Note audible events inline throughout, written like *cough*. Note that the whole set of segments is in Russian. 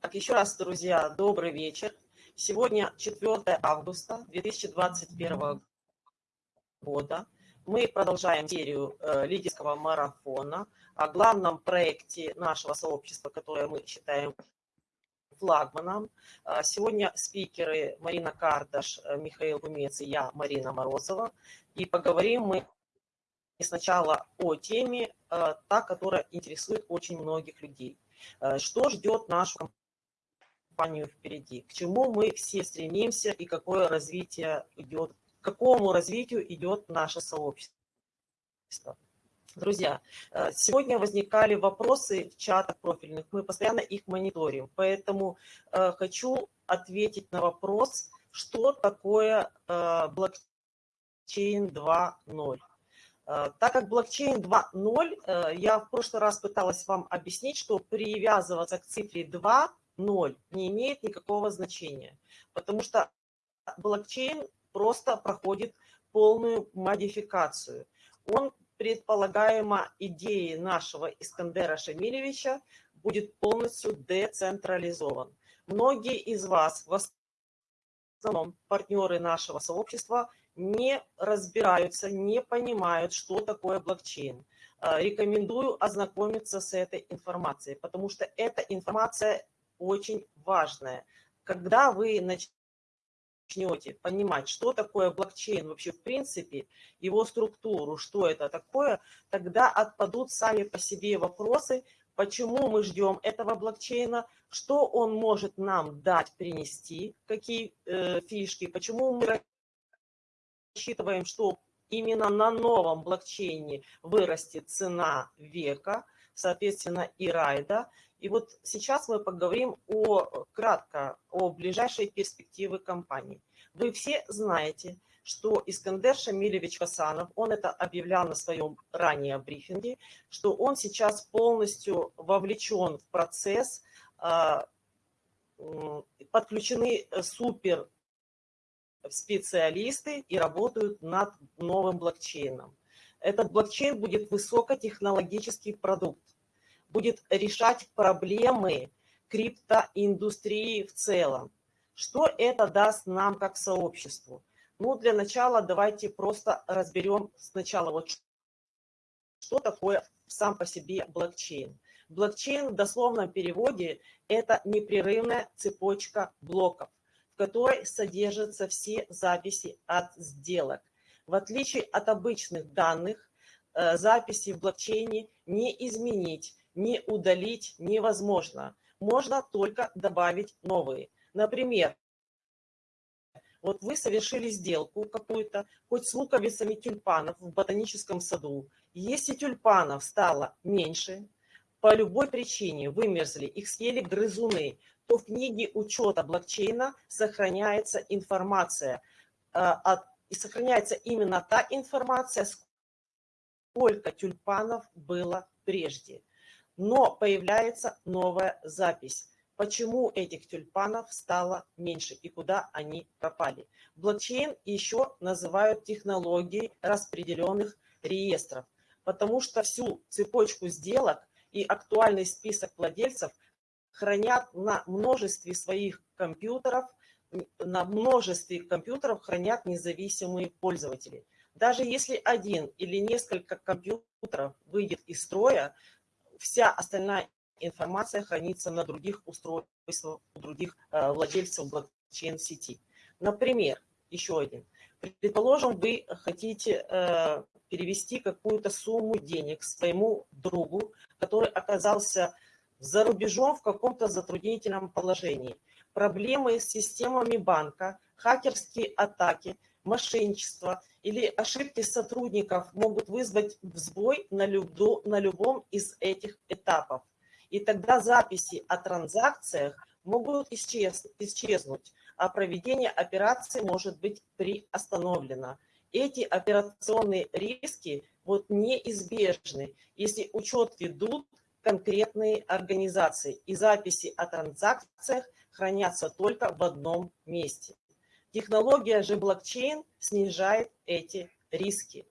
Так, еще раз, друзья, добрый вечер. Сегодня 4 августа 2021 года. Мы продолжаем серию э, лидерского марафона о главном проекте нашего сообщества, которое мы считаем флагманом. А, сегодня спикеры Марина Кардаш, э, Михаил Гумец и я, Марина Морозова. И поговорим мы сначала о теме, э, та, которая интересует очень многих людей. Э, что ждет нашу компанию впереди? К чему мы все стремимся и какое развитие идет, к какому развитию идет наше сообщество? Друзья, э, сегодня возникали вопросы в чатах профильных, мы постоянно их мониторим, поэтому э, хочу ответить на вопрос, что такое э, блокчейн 2.0. Так как блокчейн 2.0, я в прошлый раз пыталась вам объяснить, что привязываться к цифре 2.0 не имеет никакого значения, потому что блокчейн просто проходит полную модификацию. Он предполагаемо идеи нашего Искандера Шамилевича будет полностью децентрализован. Многие из вас, в основном партнеры нашего сообщества, не разбираются, не понимают, что такое блокчейн. А, рекомендую ознакомиться с этой информацией, потому что эта информация очень важная. Когда вы начнете понимать, что такое блокчейн вообще в принципе, его структуру, что это такое, тогда отпадут сами по себе вопросы, почему мы ждем этого блокчейна, что он может нам дать, принести, какие э, фишки, почему мы рассчитываем, что именно на новом блокчейне вырастет цена века, соответственно, и райда. И вот сейчас мы поговорим о, кратко о ближайшей перспективе компании. Вы все знаете, что Искандер Шамилевич Хасанов, он это объявлял на своем ранее брифинге, что он сейчас полностью вовлечен в процесс, а, подключены супер специалисты и работают над новым блокчейном. Этот блокчейн будет высокотехнологический продукт будет решать проблемы криптоиндустрии в целом. Что это даст нам как сообществу? Ну, для начала давайте просто разберем сначала, вот что такое сам по себе блокчейн. Блокчейн в дословном переводе – это непрерывная цепочка блоков, в которой содержатся все записи от сделок. В отличие от обычных данных, э, записи в блокчейне не изменить, не удалить невозможно. Можно только добавить новые. Например, вот вы совершили сделку какую-то, хоть с луковицами тюльпанов в ботаническом саду. Если тюльпанов стало меньше, по любой причине вымерзли, их съели грызуны, то в книге учета блокчейна сохраняется информация, э, и сохраняется именно та информация, сколько тюльпанов было прежде но появляется новая запись. Почему этих тюльпанов стало меньше и куда они пропали? Блокчейн еще называют технологией распределенных реестров, потому что всю цепочку сделок и актуальный список владельцев хранят на множестве своих компьютеров, на множестве компьютеров хранят независимые пользователи. Даже если один или несколько компьютеров выйдет из строя, вся остальная информация хранится на других устройствах, у других э, владельцев блокчейн-сети. Например, еще один. Предположим, вы хотите э, перевести какую-то сумму денег своему другу, который оказался за рубежом в каком-то затруднительном положении. Проблемы с системами банка, хакерские атаки, мошенничество или ошибки сотрудников могут вызвать сбой на, любду, на любом из этих этапов. И тогда записи о транзакциях могут исчез, исчезнуть, а проведение операции может быть приостановлено. Эти операционные риски вот неизбежны, если учет ведут конкретные организации, и записи о транзакциях хранятся только в одном месте. Технология же блокчейн снижает эти риски,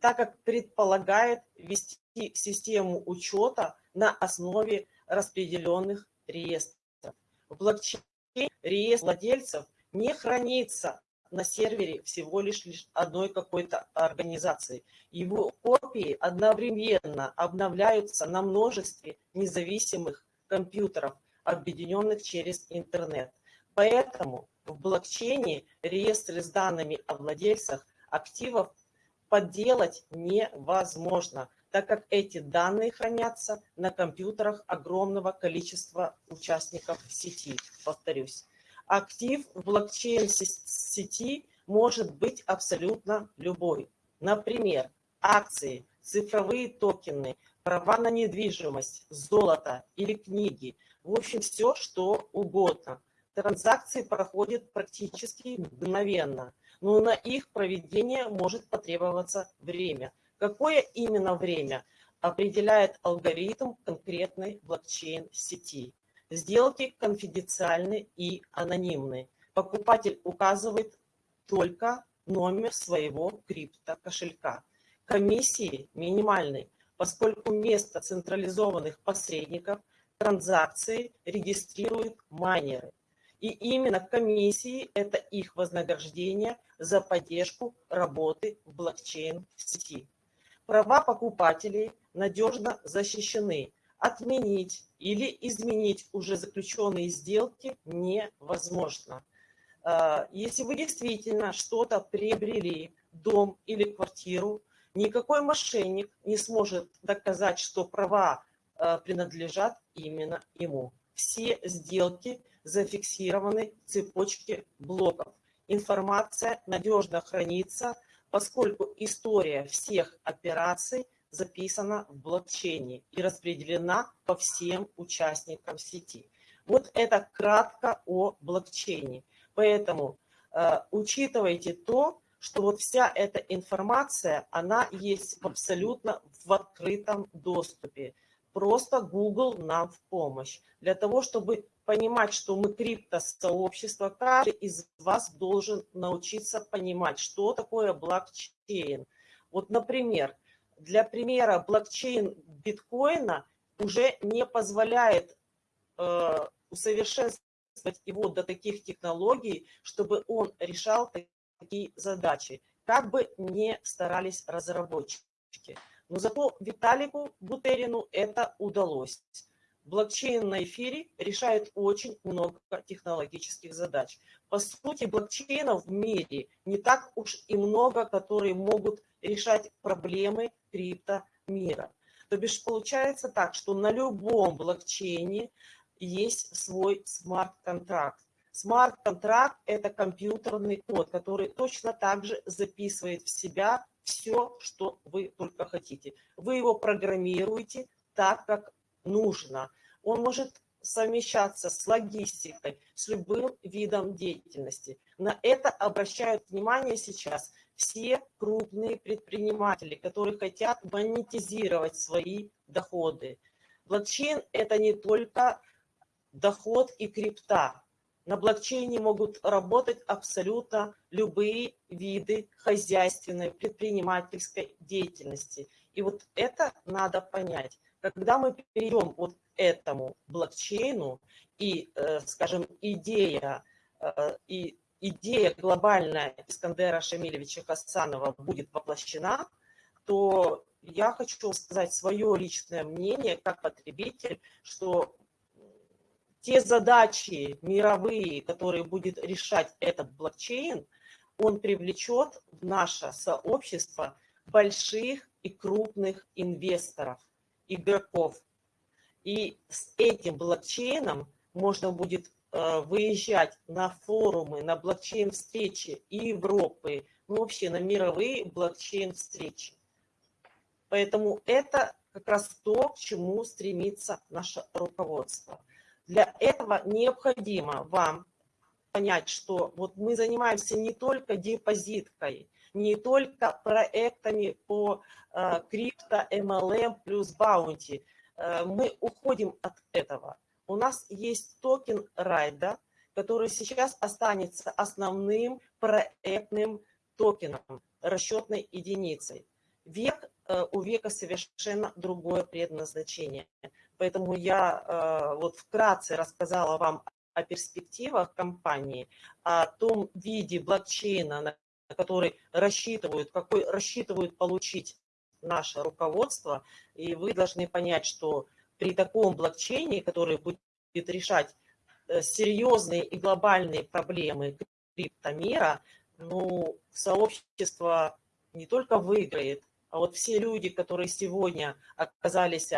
так как предполагает вести систему учета на основе распределенных реестров. В блокчейне реестр владельцев не хранится на сервере всего лишь, лишь одной какой-то организации. Его копии одновременно обновляются на множестве независимых компьютеров, объединенных через интернет. Поэтому в блокчейне реестры с данными о владельцах активов подделать невозможно, так как эти данные хранятся на компьютерах огромного количества участников сети, повторюсь. Актив в блокчейн-сети может быть абсолютно любой. Например, акции, цифровые токены, права на недвижимость, золото или книги. В общем, все, что угодно. Транзакции проходят практически мгновенно, но на их проведение может потребоваться время. Какое именно время определяет алгоритм конкретной блокчейн-сети. Сделки конфиденциальны и анонимны. Покупатель указывает только номер своего криптокошелька. Комиссии минимальны, поскольку вместо централизованных посредников транзакции регистрируют майнеры. И именно комиссии – это их вознаграждение за поддержку работы в блокчейн-сети. Права покупателей надежно защищены – отменить или изменить уже заключенные сделки невозможно. А, если вы действительно что-то приобрели, дом или квартиру, никакой мошенник не сможет доказать, что права а, принадлежат именно ему. Все сделки зафиксированы в цепочке блоков. Информация надежно хранится, поскольку история всех операций записана в блокчейне и распределена по всем участникам сети. Вот это кратко о блокчейне. Поэтому э, учитывайте то, что вот вся эта информация, она есть абсолютно в открытом доступе. Просто Google нам в помощь. Для того, чтобы понимать, что мы криптосообщество, каждый из вас должен научиться понимать, что такое блокчейн. Вот, например, для примера, блокчейн биткоина уже не позволяет э, усовершенствовать его до таких технологий, чтобы он решал такие задачи, как бы не старались разработчики. Но зато Виталику Бутерину это удалось. Блокчейн на эфире решает очень много технологических задач. По сути, блокчейнов в мире не так уж и много, которые могут решать проблемы криптомира. То бишь получается так, что на любом блокчейне есть свой смарт-контракт. Смарт-контракт – это компьютерный код, который точно так же записывает в себя все, что вы только хотите. Вы его программируете так, как нужно. Он может совмещаться с логистикой, с любым видом деятельности. На это обращают внимание сейчас все крупные предприниматели, которые хотят монетизировать свои доходы. Блокчейн – это не только доход и крипта. На блокчейне могут работать абсолютно любые виды хозяйственной, предпринимательской деятельности. И вот это надо понять. Когда мы перейдем вот этому блокчейну, и, э, скажем, идея э, и идея глобальная Искандера Шамилевича Хасанова будет воплощена, то я хочу сказать свое личное мнение как потребитель, что те задачи мировые, которые будет решать этот блокчейн, он привлечет в наше сообщество больших и крупных инвесторов, игроков. И с этим блокчейном можно будет Э, выезжать на форумы, на блокчейн-встречи и Европы, ну вообще на мировые блокчейн-встречи. Поэтому это как раз то, к чему стремится наше руководство. Для этого необходимо вам понять, что вот мы занимаемся не только депозиткой, не только проектами по э, крипто, MLM плюс bounty. Э, мы уходим от этого у нас есть токен райда, который сейчас останется основным проектным токеном, расчетной единицей. Век э, у века совершенно другое предназначение. Поэтому я э, вот вкратце рассказала вам о перспективах компании, о том виде блокчейна, на который рассчитывают, какой рассчитывают получить наше руководство. И вы должны понять, что при таком блокчейне, который будет решать э, серьезные и глобальные проблемы криптомира, ну, сообщество не только выиграет, а вот все люди, которые сегодня оказались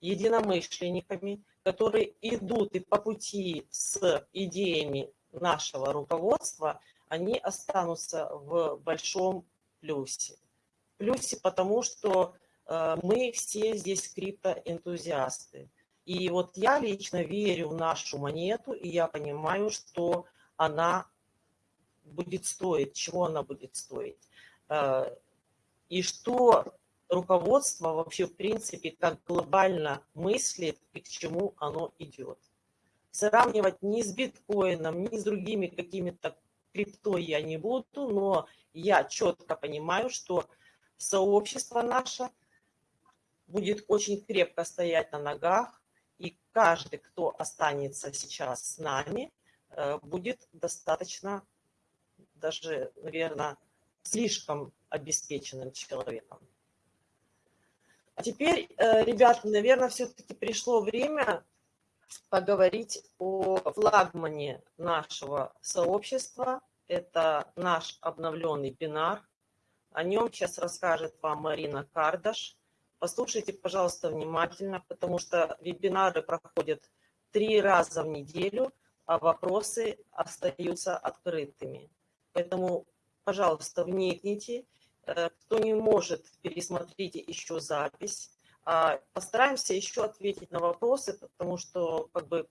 единомышленниками, которые идут и по пути с идеями нашего руководства, они останутся в большом плюсе. Плюсе потому, что э, мы все здесь криптоэнтузиасты. И вот я лично верю в нашу монету, и я понимаю, что она будет стоить, чего она будет стоить. Э, и что руководство вообще в принципе как глобально мыслит и к чему оно идет. Сравнивать ни с биткоином, ни с другими какими-то крипто я не буду, но я четко понимаю, что сообщество наше будет очень крепко стоять на ногах, и каждый, кто останется сейчас с нами, э, будет достаточно, даже, наверное, слишком обеспеченным человеком. Теперь, э, ребята, наверное, все-таки пришло время поговорить о флагмане нашего сообщества. Это наш обновленный бинар. О нем сейчас расскажет вам Марина Кардаш. Послушайте, пожалуйста, внимательно, потому что вебинары проходят три раза в неделю, а вопросы остаются открытыми. Поэтому, пожалуйста, вникните кто не может, пересмотрите еще запись. А, постараемся еще ответить на вопросы, потому что как бы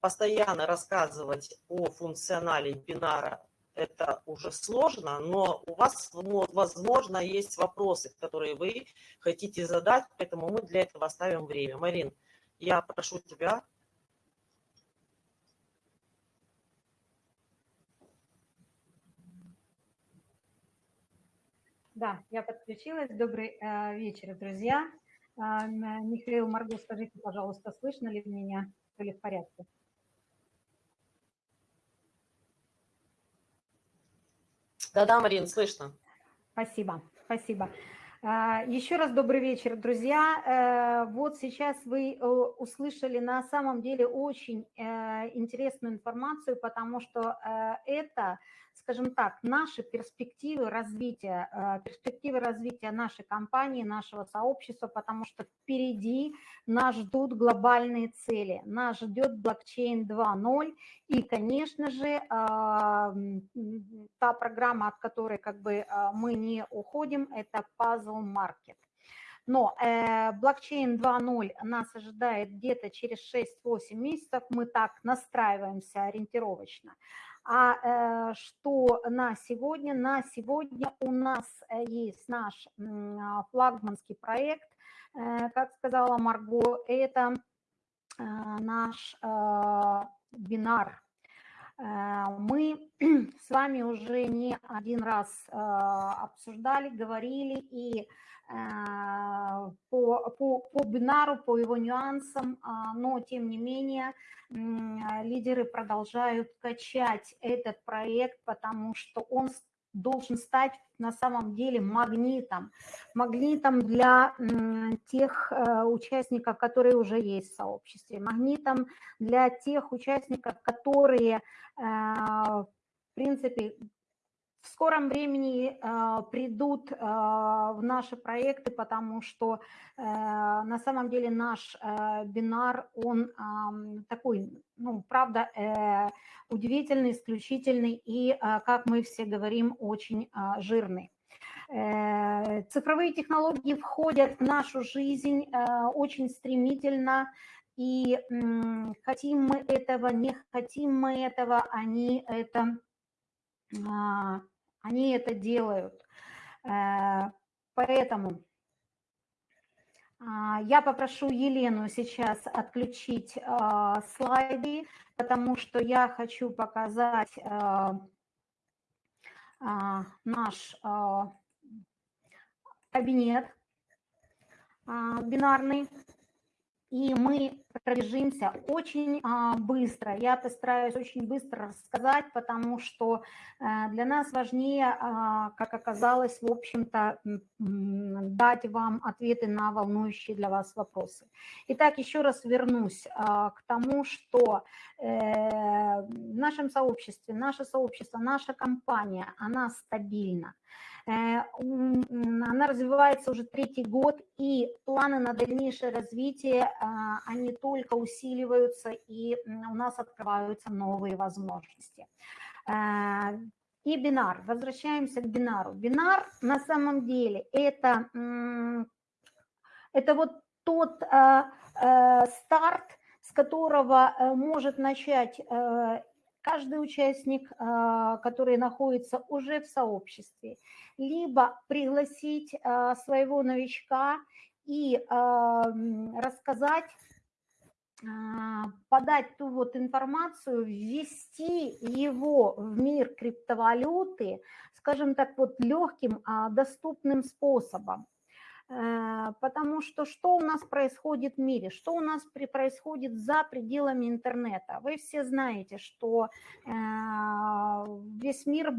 постоянно рассказывать о функционале бинара это уже сложно, но у вас, возможно, есть вопросы, которые вы хотите задать, поэтому мы для этого оставим время. Марин, я прошу тебя Да, я подключилась. Добрый э, вечер, друзья. Э, Михаил Маргу, скажите, пожалуйста, слышно ли меня? Все ли в порядке? Да-да, Марин, слышно. Спасибо, спасибо. А, Еще раз добрый вечер, друзья. Э, вот сейчас вы э, услышали на самом деле очень э, интересную информацию, потому что это скажем так, наши перспективы развития, э, перспективы развития нашей компании, нашего сообщества, потому что впереди нас ждут глобальные цели, нас ждет блокчейн 2.0 и, конечно же, а, та программа, от которой как бы а, мы не уходим, это Puzzle Market. Но э, блокчейн 2.0 нас ожидает где-то через 6-8 месяцев, мы так настраиваемся ориентировочно. А э, что на сегодня? На сегодня у нас э, есть наш э, флагманский проект, э, как сказала Марго, это наш бинар. Э, мы *clears throat* с вами уже не один раз э, обсуждали, говорили и Э, по, по, по бинару, по его нюансам, а, но тем не менее лидеры продолжают качать этот проект, потому что он должен стать на самом деле магнитом, магнитом для тех э, участников, которые уже есть в сообществе, магнитом для тех участников, которые, э, в принципе, в скором времени э, придут э, в наши проекты, потому что э, на самом деле наш э, бинар, он э, такой, ну, правда, э, удивительный, исключительный и, э, как мы все говорим, очень э, жирный. Э, цифровые технологии входят в нашу жизнь э, очень стремительно, и хотим мы этого, не хотим мы этого, они это а, они это делают. Э, поэтому а, я попрошу Елену сейчас отключить а, слайды, потому что я хочу показать а, наш кабинет бинарный. И мы пробежимся очень а, быстро. Я постараюсь очень быстро рассказать, потому что а, для нас важнее, а, как оказалось, в общем-то, дать вам ответы на волнующие для вас вопросы. Итак, еще раз вернусь а, к тому, что э, в нашем сообществе, наше сообщество, наша компания, она стабильна. Э, она развивается уже третий год, и планы на дальнейшее развитие, а, они только усиливаются, и у нас открываются новые возможности. Э, и бинар. Возвращаемся к бинару. Бинар на самом деле это, это вот тот э, старт, с которого может начать каждый участник, который находится уже в сообществе либо пригласить а, своего новичка и а, рассказать, а, подать ту вот информацию, ввести его в мир криптовалюты, скажем так, вот легким, доступным способом. Э, потому что что у нас происходит в мире, что у нас происходит за пределами интернета. Вы все знаете, что э, весь мир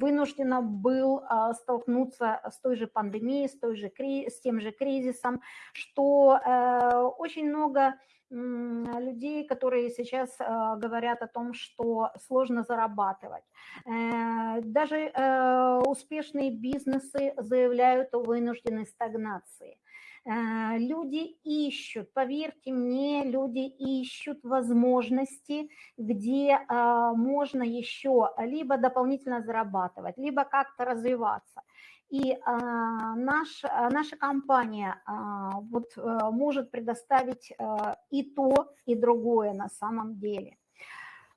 вынужден был а, столкнуться с той же пандемией, с, той же, с тем же кризисом, что э, очень много людей, которые сейчас а, говорят о том, что сложно зарабатывать. Э, даже э, успешные бизнесы заявляют о вынужденной стагнации. Э, люди ищут, поверьте мне, люди ищут возможности, где а, можно еще либо дополнительно зарабатывать, либо как-то развиваться. И а, наш, а, наша компания а, вот, а, может предоставить а, и то, и другое на самом деле.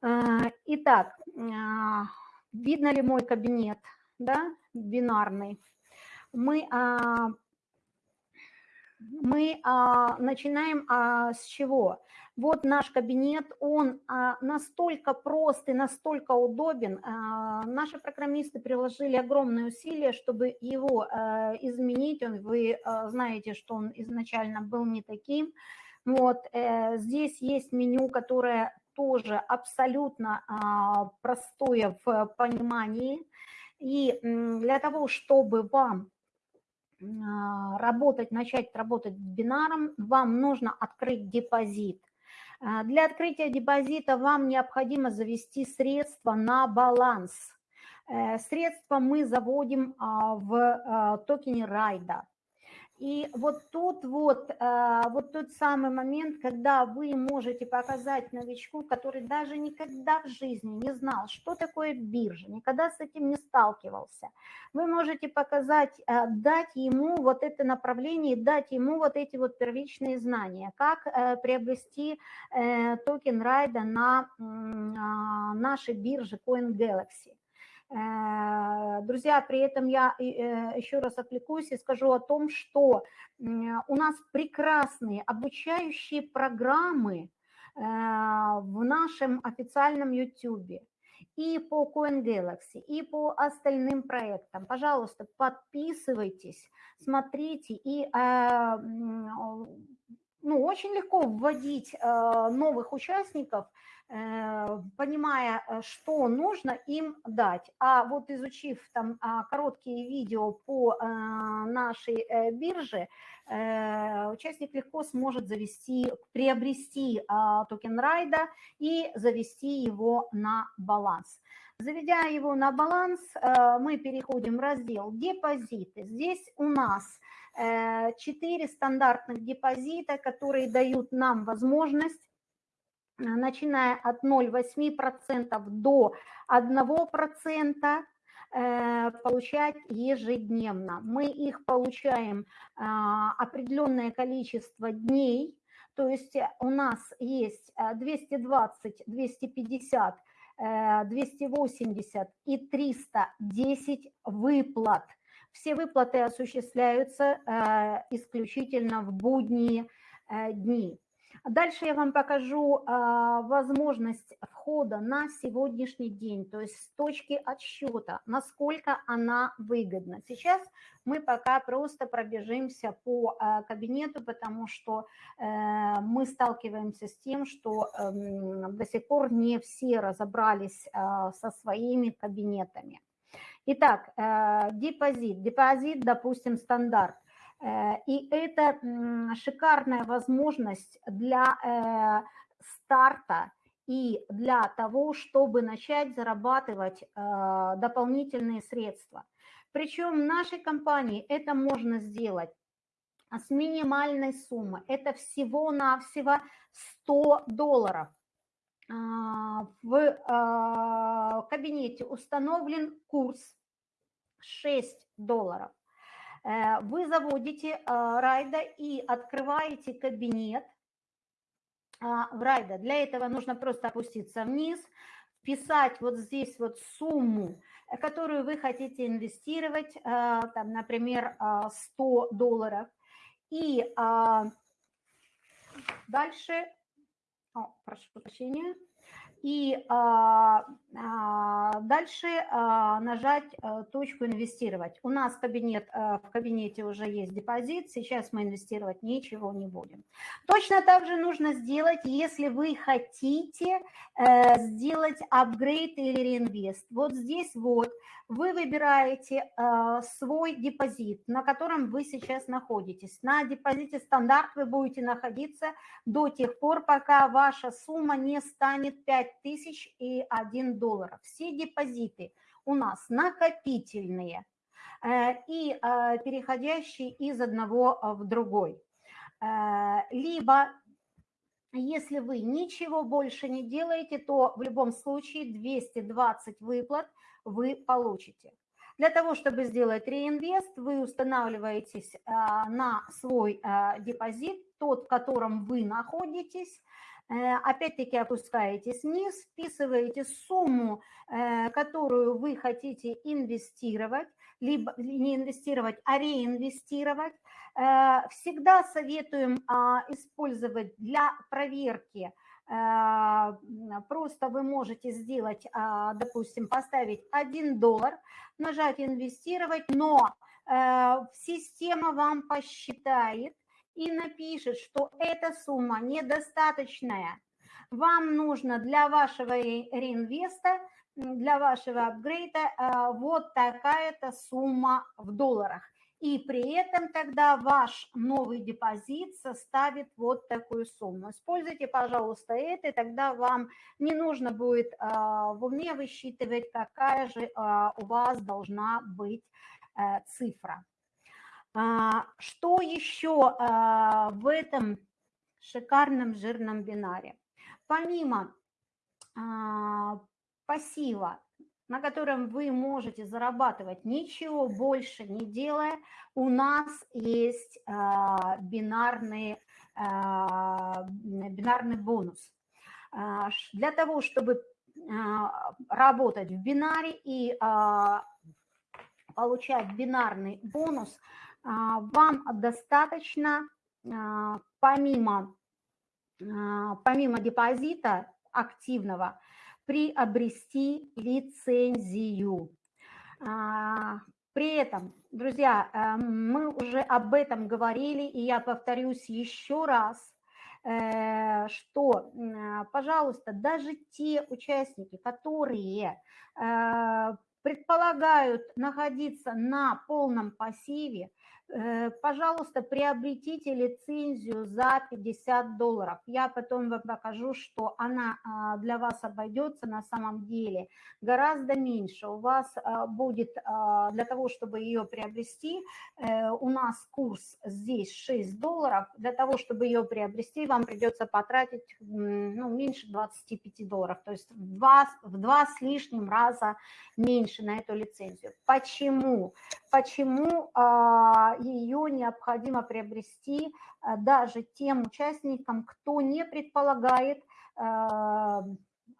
А, итак, а, видно ли мой кабинет, да, бинарный? Мы, а, мы а, начинаем а, с чего? Вот наш кабинет, он а, настолько прост и настолько удобен. А, наши программисты приложили огромные усилия, чтобы его а, изменить. Вы знаете, что он изначально был не таким. Вот э, здесь есть меню, которое тоже абсолютно простое в понимании. И для того, чтобы вам работать, начать работать бинаром, вам нужно открыть депозит. А, для открытия депозита вам необходимо завести средства на баланс. Э, средства мы заводим а, в а, токене райда. И вот тут вот, а, вот тот самый момент, когда вы можете показать новичку, который даже никогда в жизни не знал, что такое биржа, никогда с этим не сталкивался, вы можете показать, а, дать ему вот это направление, дать ему вот эти вот первичные знания, как э, приобрести э, токен райда на а, нашей бирже CoinGalaxy. Э, друзья, при этом я э, еще раз отвлекусь и скажу о том, что у нас прекрасные обучающие программы э, в нашем официальном YouTube и по CoinGalaxy, и по остальным проектам. Пожалуйста, подписывайтесь, смотрите и ну, очень легко вводить новых участников – Э, понимая, э, что нужно им дать. А вот изучив там а, короткие видео по э, нашей бирже, участник легко сможет завести, приобрести а, токен райда и завести его на баланс. Заведя его на баланс, мы переходим в раздел «Депозиты». Здесь у нас четыре стандартных депозита, которые дают нам возможность начиная от 0,8% до 1% э, получать ежедневно. Мы их получаем а, определенное количество дней, то есть у нас есть 220, 250, 280 и 310 выплат. Все выплаты осуществляются э, исключительно в будние э, дни. Дальше я вам покажу а, возможность входа на сегодняшний день, то есть с точки отсчета, насколько она выгодна. Сейчас мы пока просто пробежимся по а, кабинету, потому что а, мы сталкиваемся с тем, что а, до сих пор не все разобрались а, со своими кабинетами. Итак, а, депозит. Депозит, допустим, стандарт – Э, и это шикарная возможность для э, старта и для того, чтобы начать зарабатывать э, дополнительные средства. Причем в нашей компании это можно сделать с минимальной суммы. Это всего-навсего 100 долларов. А, в кабинете установлен курс 6 долларов. Э, вы заводите э, Райда и открываете кабинет а, в Райда. Для этого нужно просто опуститься вниз, вписать вот здесь вот сумму, э, которую вы хотите инвестировать, там, например, 100 долларов. И а, дальше, о, прошу прощения, и а, дальше а, нажать а, точку «Инвестировать». У нас кабинет, а, в кабинете уже есть депозит, сейчас мы инвестировать ничего не будем. Точно так же нужно сделать, если вы хотите а, сделать апгрейд или реинвест. Вот здесь вот вы выбираете а, свой депозит, на котором вы сейчас находитесь. На депозите стандарт вы будете находиться до тех пор, пока ваша сумма не станет 5 5001 доллара. Все депозиты у нас накопительные э, и э, переходящие из одного в другой. Э, либо если вы ничего больше не делаете, то в любом случае 220 выплат вы получите. Для того, чтобы сделать реинвест, вы устанавливаетесь на свой депозит, тот, в котором вы находитесь, Э, опять-таки опускаетесь вниз, вписываете сумму, э, которую вы хотите инвестировать, либо не инвестировать, а реинвестировать. Э, всегда советуем а, использовать для проверки Просто вы можете сделать, а, допустим, поставить 1 доллар, нажать «Инвестировать», но система вам посчитает, и напишет, что эта сумма недостаточная. Вам нужно для вашего реинвеста, для вашего апгрейда а, вот такая-то сумма в долларах. И при этом тогда ваш новый депозит составит вот такую сумму. Используйте, пожалуйста, это, и тогда вам не нужно будет а, в уме высчитывать, какая же а, у вас должна быть э, цифра. А, что еще а, в этом шикарном жирном бинаре? Помимо а, пассива, на котором вы можете зарабатывать ничего больше не делая, у нас есть бинарный, бинарный бонус. Для того, чтобы работать в бинаре и получать бинарный бонус – вам достаточно а, помимо, а, помимо депозита активного приобрести лицензию. При этом, друзья, мы уже об этом говорили, и я повторюсь еще раз, э, что, пожалуйста, даже те участники, которые э, предполагают находиться на полном пассиве, Э, пожалуйста, приобретите лицензию за 50 долларов. Я потом вам покажу, что она а, для вас обойдется на самом деле гораздо меньше. У вас а, будет, а, для того, чтобы ее приобрести, э, у нас курс здесь 6 долларов. Для того, чтобы ее приобрести, вам придется потратить ну, меньше 25 долларов. То есть в два, в два с лишним раза меньше на эту лицензию. Почему? Почему ее необходимо приобрести э, даже тем участникам, кто не предполагает э,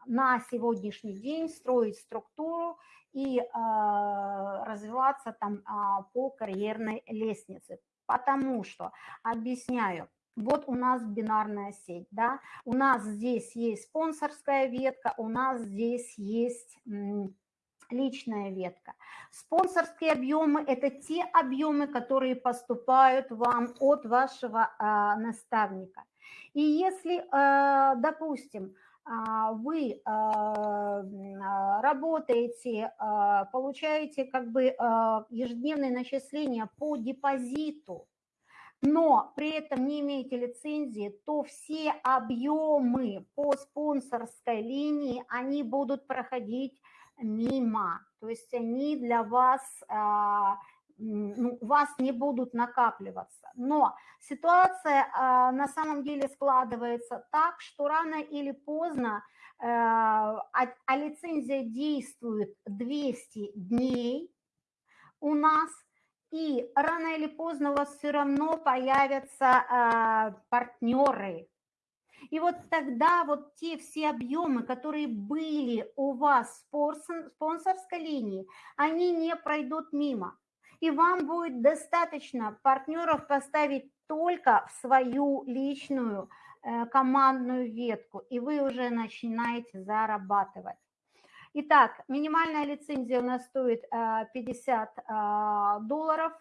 на сегодняшний день строить структуру и развиваться там а, по карьерной лестнице. Потому что, объясняю, вот у нас бинарная сеть, да, у нас здесь есть спонсорская ветка, у нас здесь есть личная ветка. Спонсорские объемы – это те объемы, которые поступают вам от вашего а, наставника. И если, а, допустим, а, вы работаете, получаете как бы ежедневные начисления по депозиту, но при этом не имеете лицензии, то все объемы по спонсорской линии, они будут проходить мимо. То есть они для вас, а, ну, у вас не будут накапливаться. Но ситуация а, на самом деле складывается так, что рано или поздно а, а лицензия действует 200 дней у нас – и рано или поздно у вас все равно появятся партнеры. И вот тогда вот те все объемы, которые были у вас в спонсорской линии, они не пройдут мимо. И вам будет достаточно партнеров поставить только в свою личную э, командную ветку, и вы уже начинаете зарабатывать. Итак, минимальная лицензия у нас стоит 50 э, э, долларов.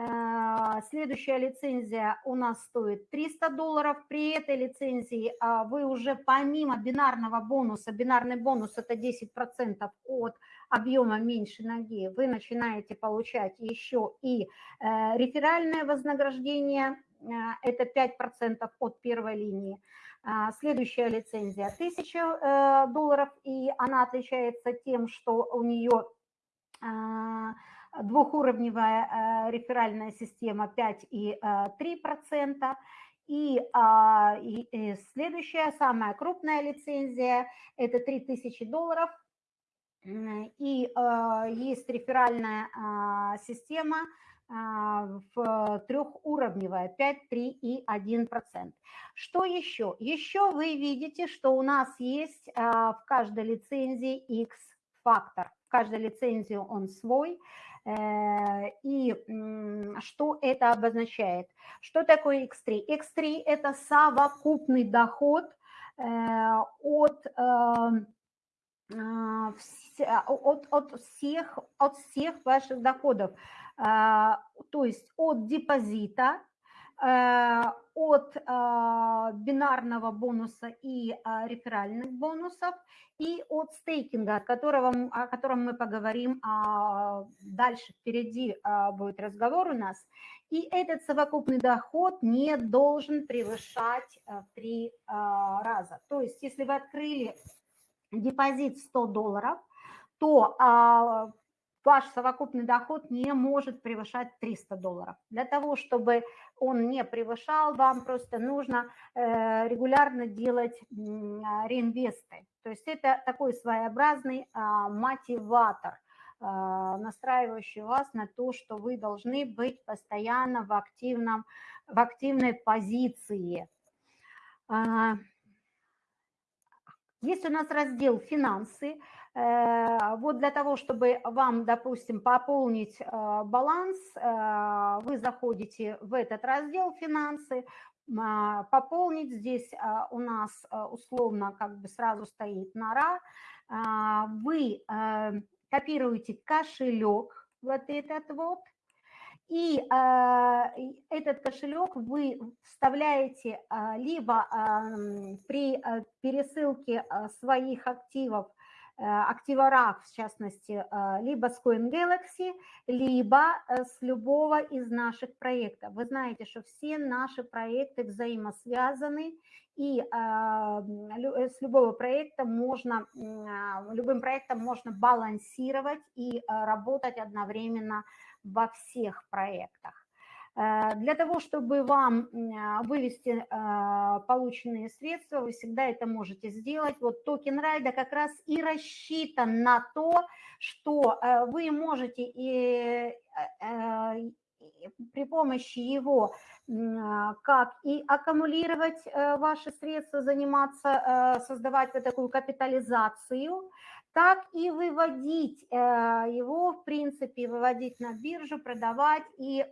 Э, следующая лицензия у нас стоит 300 долларов. При этой лицензии вы уже помимо бинарного бонуса, бинарный бонус это 10% от объема меньше ноги, вы начинаете получать еще и реферальное вознаграждение, это 5% от первой линии. А, следующая лицензия 1000 э, долларов, и она отличается тем, что у нее а, двухуровневая э, реферальная система 5 и 3%. И, а, и, и следующая, самая крупная лицензия, это 3000 долларов. И есть реферальная система а, в трехуровневая 5, 3 и 1%. Что еще? Еще вы видите, что у нас есть а, в каждой лицензии X-фактор. В каждой лицензии он свой. Э, и что это обозначает? Что такое X3? X3 – это совокупный доход э, от эм, а, от, от, всех, от всех ваших доходов. То есть от депозита, э, от а, бинарного бонуса и а, реферальных бонусов и от стейкинга, о котором, о котором мы поговорим дальше, впереди будет разговор у нас. И этот совокупный доход не должен превышать три раза. То есть если вы открыли депозит 100 долларов, то ваш совокупный доход не может превышать 300 долларов. Для того, чтобы он не превышал, вам просто нужно э, регулярно делать реинвесты. То есть это такой своеобразный а, мотиватор, а, настраивающий вас на то, что вы должны быть постоянно в, активном, в активной позиции. А, есть у нас раздел «Финансы». Э, вот для того, чтобы вам, допустим, пополнить э, баланс, э, вы заходите в этот раздел «Финансы», пополнить. Здесь у нас условно как бы сразу стоит нора. Вы копируете кошелек, вот этот вот, и этот кошелек вы вставляете либо при пересылке своих активов Э, активорах, в частности, э, либо с CoinGalaxy, либо э, с любого из наших проектов. Вы знаете, что все наши проекты взаимосвязаны, и с любого проекта можно, любым проектом можно балансировать и работать одновременно во всех проектах. Э, для того, чтобы вам а, вывести э, полученные средства, вы всегда это можете сделать. Вот токен райда как раз и рассчитан на то, что э, вы можете и при помощи его а, как и аккумулировать ваши средства, заниматься, создавать вот такую капитализацию, так и выводить его, в принципе, выводить на биржу, продавать и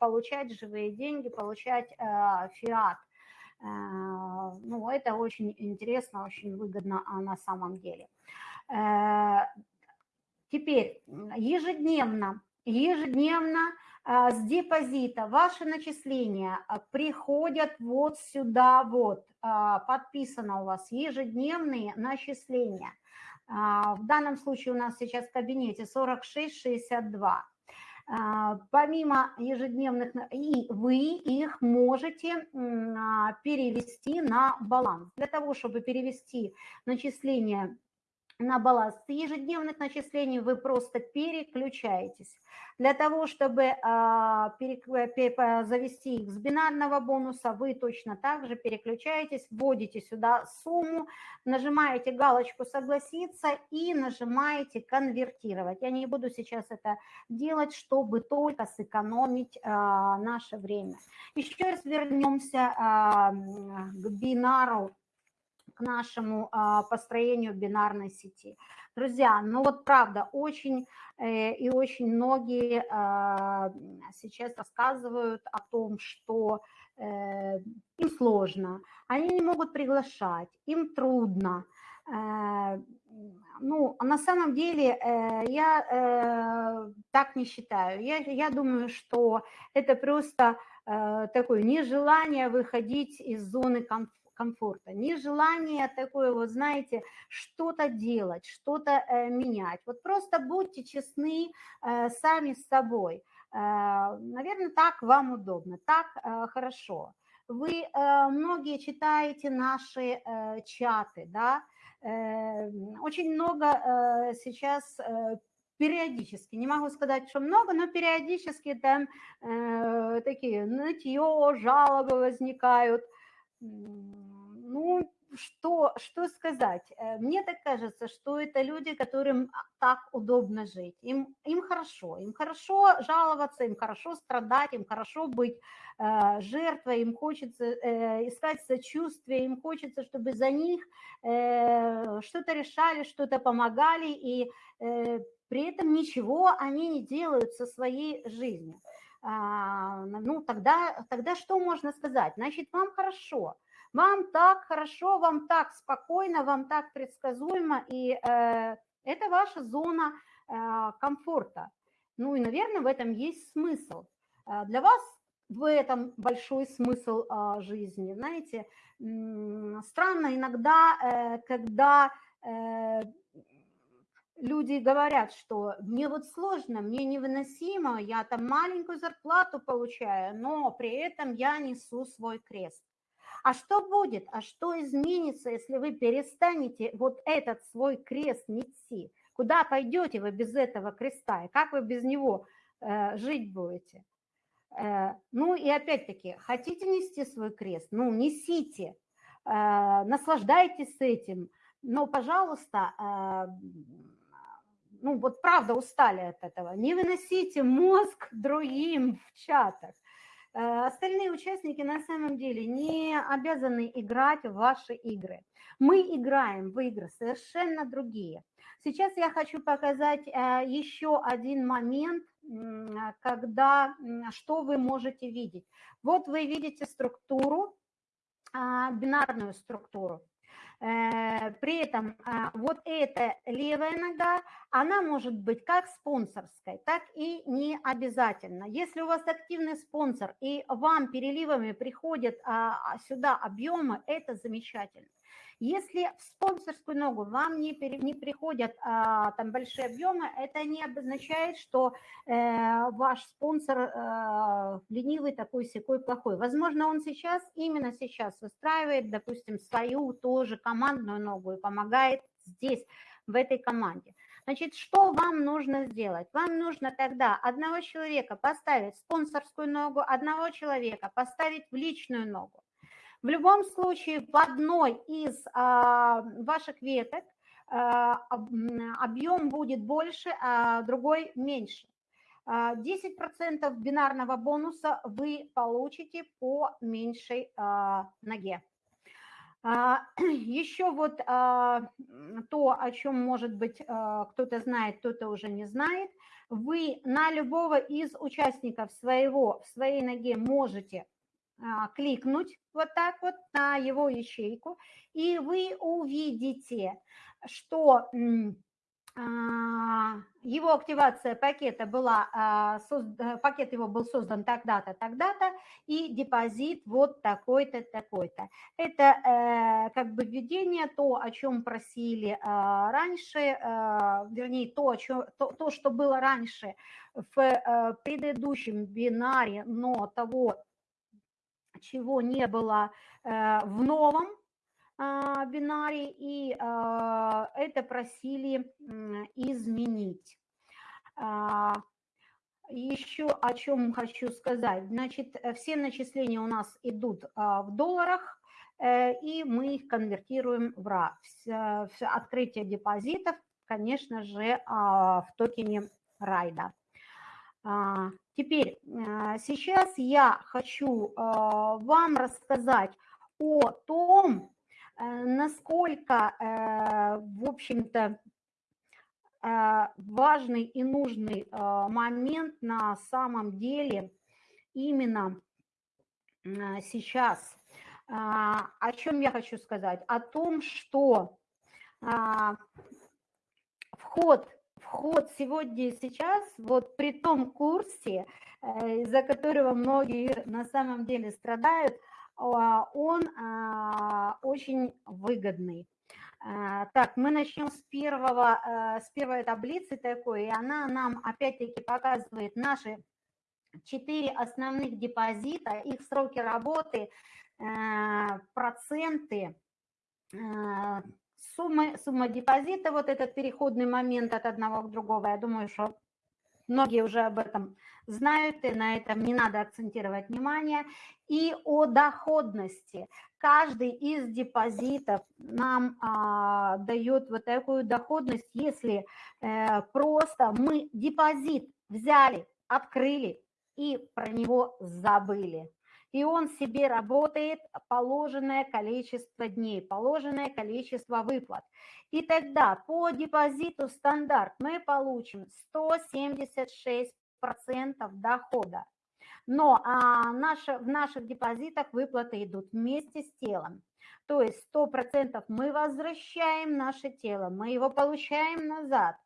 получать живые деньги, получать фиат. Ну, это очень интересно, очень выгодно на самом деле. Теперь ежедневно, ежедневно а, с депозита ваши начисления а, приходят вот сюда вот, а, подписано у вас ежедневные начисления. В данном случае у нас сейчас в кабинете 46,62. Помимо ежедневных, и вы их можете перевести на баланс. Для того, чтобы перевести начисления на баланс ежедневных начислений вы просто переключаетесь. Для того, чтобы а, завести их с бинарного бонуса, вы точно так же переключаетесь, вводите сюда сумму, нажимаете галочку «Согласиться» и нажимаете «Конвертировать». Я не буду сейчас это делать, чтобы только сэкономить а, наше время. Еще раз вернемся а, к бинару к нашему а, построению бинарной сети. Друзья, ну вот правда, очень э, и очень многие а, сейчас рассказывают о том, что э, им сложно, они не могут приглашать, им трудно. Э, ну, на самом деле я так не считаю. Я, я думаю, что это просто такое нежелание выходить из зоны комфорта комфорта, нежелание такое, вот знаете, что-то делать, что-то э, менять. Вот просто будьте честны э, сами с собой. Э, наверное, так вам удобно, так хорошо. Вы многие читаете наши чаты, да, очень много сейчас периодически, не могу сказать, что много, но периодически там э, такие нытье, жалобы возникают. Ну, что, что сказать? Э, мне так кажется, что это люди, которым так удобно жить. Им, им хорошо, им хорошо жаловаться, им хорошо страдать, им хорошо быть э, жертвой, им хочется э, искать сочувствие, им хочется, чтобы за них э, что-то решали, что-то помогали, и э, при этом ничего они не делают со своей жизнью. А, ну, тогда, тогда что можно сказать? Значит, вам хорошо вам так хорошо, вам так спокойно, вам так предсказуемо, и э, это ваша зона э, комфорта. Ну и, наверное, в этом есть смысл. Э, для вас в этом большой смысл э, жизни. Знаете, странно иногда, э, когда э, люди говорят, что мне вот сложно, мне невыносимо, я там маленькую зарплату получаю, но при этом я несу свой крест. А что будет, а что изменится, если вы перестанете вот этот свой крест нести? Куда пойдете вы без этого креста? И как вы без него э, жить будете? Э, ну и опять-таки, хотите нести свой крест? Ну, несите, э, наслаждайтесь этим. Но, пожалуйста, э, ну вот правда устали от этого. Не выносите мозг *laughs* другим в чатах. Э, остальные участники на самом деле не обязаны играть в ваши игры. Мы играем в игры совершенно другие. Сейчас я хочу показать э, еще один момент, когда что вы можете видеть. Вот вы видите структуру, а, бинарную структуру. Э, при этом а, вот эта левая нога, она может быть как спонсорской, так и не обязательно. Если у вас активный спонсор и вам переливами приходят а, а, сюда объемы, это замечательно. Если в спонсорскую ногу вам не, пере, не приходят а, там большие объемы, это не обозначает, что э, ваш спонсор э, ленивый такой секой плохой. Возможно, он сейчас, именно сейчас выстраивает, допустим, свою тоже командную ногу и помогает здесь, в этой команде. Значит, что вам нужно сделать? Вам нужно тогда одного человека поставить в спонсорскую ногу, одного человека поставить в личную ногу. В любом случае, в одной из а, ваших веток а, объем будет больше, а другой меньше. 10% а, бинарного бонуса вы получите по меньшей ноге. *clears throat* Еще вот то, о чем, может быть, кто-то знает, кто-то уже не знает. Вы на любого из участников своего, в своей ноге можете кликнуть вот так вот на его ячейку, и вы увидите, что а, его активация пакета была, а, э, пакет его был создан тогда-то, тогда-то, и депозит вот такой-то, такой-то. Это э, как бы введение, то, о чем просили а, раньше, вернее, то, о чем, то, то, что было раньше в э, предыдущем бинаре, но того, чего не было в новом, а, бинаре, и а, это просили изменить. А, Еще о чем хочу сказать. Значит, все начисления у нас идут в долларах, э, и мы их конвертируем в РА. Открытие депозитов, конечно же, в токене Райда. Теперь, сейчас я хочу вам рассказать о том, Э, насколько, э, в общем-то, э, важный и нужный момент на самом деле именно сейчас. О чем я хочу сказать? О том, что вход, вход сегодня и сейчас, вот при том курсе, из-за которого многие на самом деле страдают – а, он а, очень выгодный. А, так, мы начнем с, первого, с первой таблицы такой, и она нам опять-таки показывает наши четыре основных депозита, их сроки работы, проценты, суммы, сумма депозита, вот этот переходный момент от одного к другому, я думаю, что многие уже об этом знают, и на этом не надо акцентировать внимание, и о доходности. Каждый из депозитов нам а, дает вот такую доходность, если э, просто мы депозит взяли, открыли и про него забыли и он себе работает положенное количество дней, положенное количество выплат. И тогда по депозиту стандарт мы получим 176 дохода. Но а, наши, в наших депозитах выплаты идут вместе с телом. То есть 100% мы возвращаем наше тело, мы его получаем назад.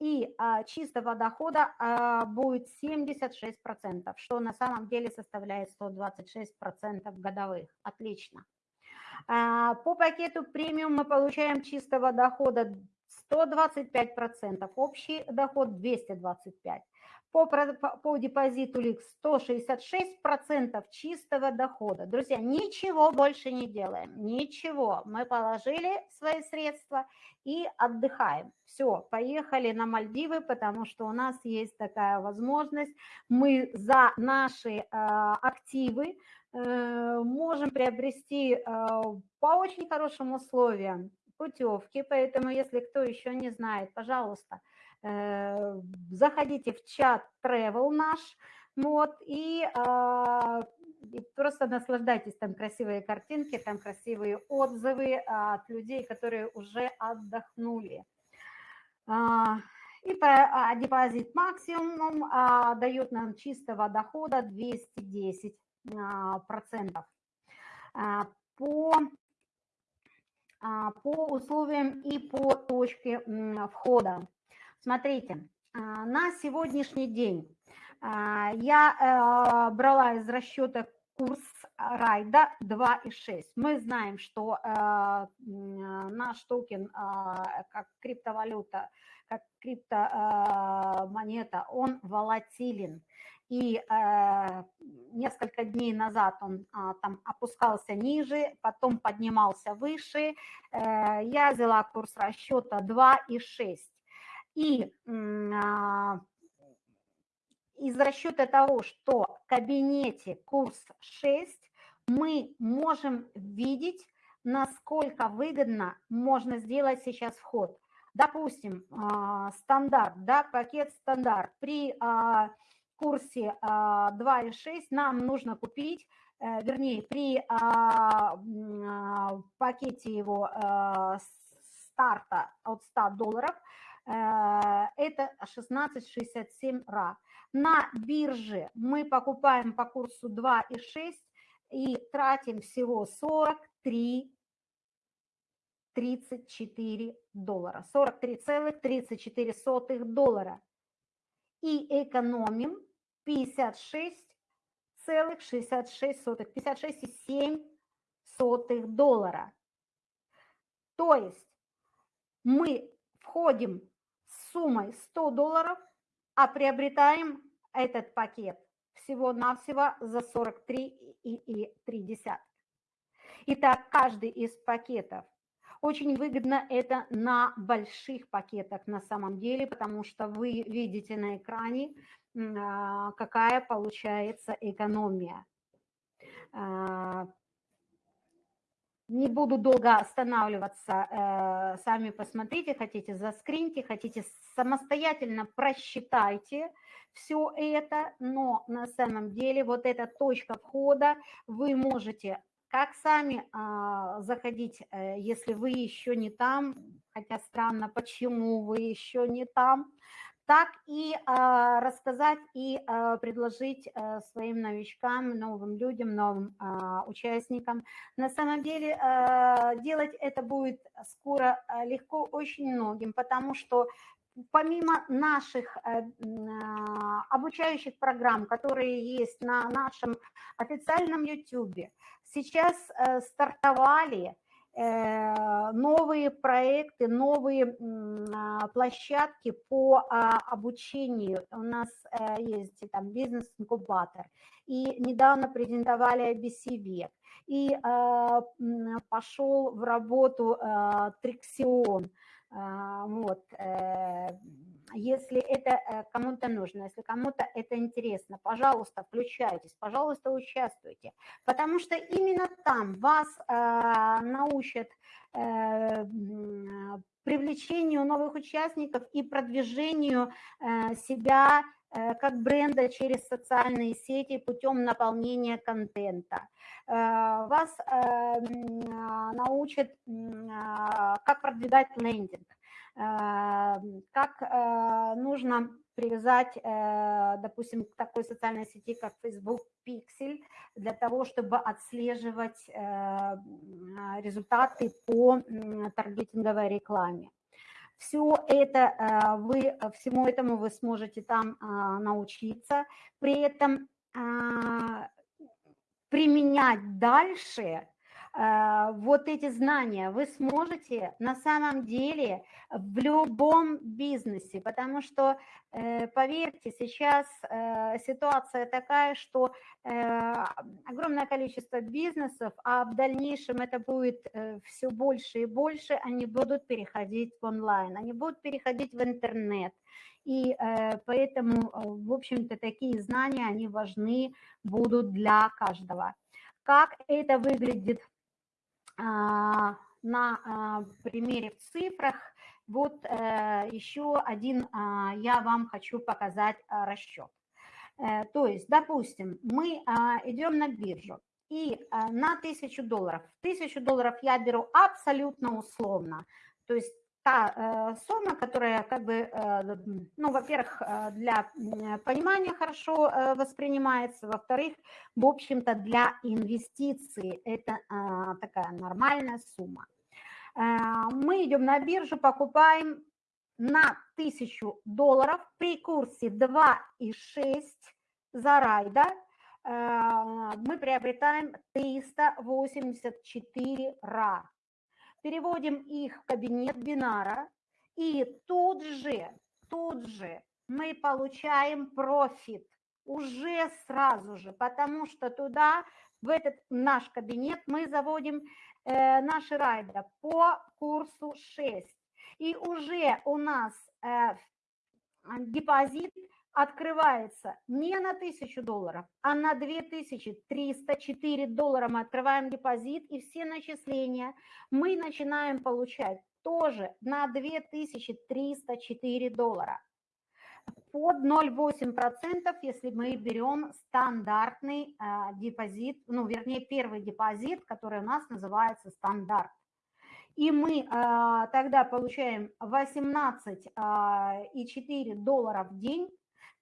И а, чистого дохода а, будет 76%, что на самом деле составляет 126% годовых. Отлично. А, по пакету премиум мы получаем чистого дохода 125%, общий доход 225%. По, по депозиту ЛИК 166% чистого дохода. Друзья, ничего больше не делаем, ничего. Мы положили свои средства и отдыхаем. Все, поехали на Мальдивы, потому что у нас есть такая возможность. Мы за наши э, активы э, можем приобрести э, по очень хорошим условиям путевки, поэтому если кто еще не знает, пожалуйста, э, заходите в чат Travel наш, вот, и, а, и просто наслаждайтесь, там красивые картинки, там красивые отзывы от людей, которые уже отдохнули. А, и а, депозит максимум дает нам чистого дохода 210 а, процентов. По по условиям и по точке входа. Смотрите, а, на сегодняшний день а, я э, брала из расчета курс райда 2,6. Мы знаем, что э, наш токен как криптовалюта, как криптомонета, он волатилен и э, несколько дней назад он э, там опускался ниже, потом поднимался выше. Э, я взяла курс расчета 2,6. И э, из расчета того, что в кабинете курс 6, мы можем видеть, насколько выгодно можно сделать сейчас вход. Допустим, э, стандарт, да, пакет стандарт при... Э, курсе 2,6 а, нам нужно купить вернее, при а, пакете его старта от 100 долларов, это 16,67 ра. На бирже мы покупаем по курсу 2,6 и тратим всего 43 34 доллара. 43,34 доллара. И экономим 56,66, 56,7 доллара. То есть мы входим суммой 100 долларов, а приобретаем этот пакет всего-навсего за 43,3. Итак, каждый из пакетов очень выгодно это на больших пакетах на самом деле, потому что вы видите на экране, а, какая получается экономия. Не буду долго останавливаться, э, сами посмотрите, хотите заскриньте, хотите самостоятельно просчитайте все это, но на самом деле вот эта точка входа вы можете как сами а, заходить, э, если вы еще не там, хотя странно, почему вы еще не там, так и а, рассказать и а, предложить а, своим новичкам, новым людям, новым а, участникам. На самом деле а, делать это будет скоро легко очень многим, потому что помимо наших э, обучающих программ, которые есть на нашем официальном YouTube, сейчас э, стартовали Э, новые проекты, новые а, площадки по а, обучению. У нас э, есть там бизнес-инкубатор. И недавно презентовали IBC век. И а, пошел в работу Триксион. Вот э, если это э, кому-то нужно, если кому-то это интересно, пожалуйста, включайтесь, пожалуйста, участвуйте, потому что именно там вас э, научат э, привлечению новых участников и продвижению себя как бренда через социальные сети путем наполнения контента. Вас научат, как продвигать лендинг, как э, нужно привязать, э, допустим, к такой социальной сети, как Facebook Pixel, для того, чтобы отслеживать э, результаты по таргетинговой рекламе. Все это вы, всему этому вы сможете там научиться, при этом применять дальше вот эти знания вы сможете на самом деле в любом бизнесе, потому что, э, поверьте, сейчас э, ситуация такая, что э, огромное количество бизнесов, а в дальнейшем это будет все больше и больше, они будут переходить в онлайн, они будут переходить в интернет. И поэтому, в общем-то, такие знания, они важны будут для каждого. Как это выглядит а, на а, примере в цифрах вот э, еще один а, я вам хочу показать расчет. Э, то есть, допустим, мы идем на биржу и на 1000 долларов. 1000 долларов я беру абсолютно условно. То есть та э, сумма, которая как бы, э, ну, во-первых, э, для понимания хорошо воспринимается, во-вторых, в общем-то, для инвестиций это такая нормальная сумма. Мы идем на биржу, покупаем на 1000 долларов при курсе 2,6 за райда, мы приобретаем 384 ра переводим их в кабинет бинара, и тут же, тут же мы получаем профит уже сразу же, потому что туда, в этот наш кабинет, мы заводим э, наши райдеры по курсу 6. И уже у нас э, депозит открывается не на 1000 долларов, а на 2304 доллара мы открываем депозит, и все начисления мы начинаем получать тоже на 2304 доллара. под 0,8%, если мы берем стандартный э, депозит, ну, вернее, первый депозит, который у нас называется стандарт. И мы э, тогда получаем 18,4 э, доллара в день,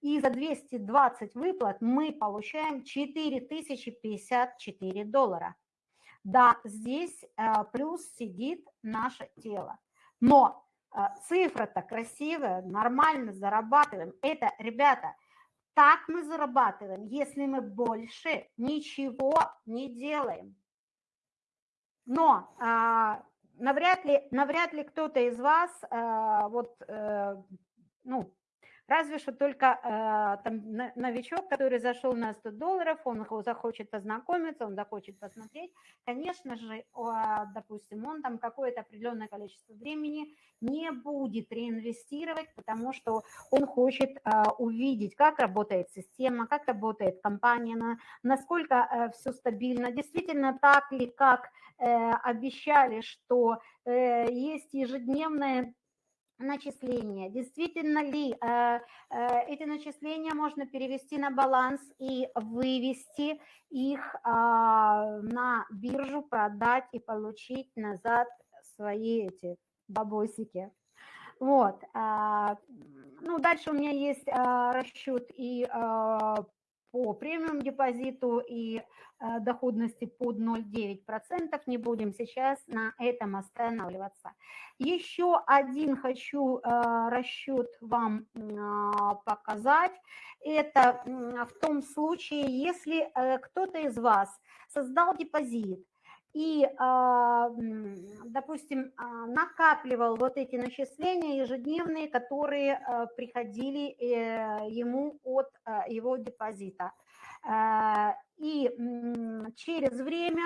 и за 220 выплат мы получаем 4054 доллара. Да, здесь э, плюс сидит наше тело. Но а, цифра-то красивая, нормально зарабатываем. Это, ребята, так мы зарабатываем, если мы больше ничего не делаем. Но а, навряд ли, навряд ли кто-то из вас а, вот, а, ну, Разве что только э, там, новичок, который зашел на 100 долларов, он захочет познакомиться, он захочет посмотреть. Конечно же, э, допустим, он там какое-то определенное количество времени не будет реинвестировать, потому что он хочет э, увидеть, как работает система, как работает компания, на, насколько э, все стабильно, действительно так ли, как э, обещали, что э, есть ежедневная начисления. Действительно ли э, э, эти начисления можно перевести на баланс и вывести их э, на биржу, продать и получить назад свои эти бабосики. Вот. Э, ну, дальше у меня есть э, расчет и по премиум депозиту и э, доходности под 0,9%. Не будем сейчас на этом останавливаться. Еще один хочу э, расчет вам а, показать. Это в том случае, если э, кто-то из вас создал депозит, и, а, допустим, а, накапливал вот эти начисления ежедневные, которые а, приходили э, ему от его депозита. И через время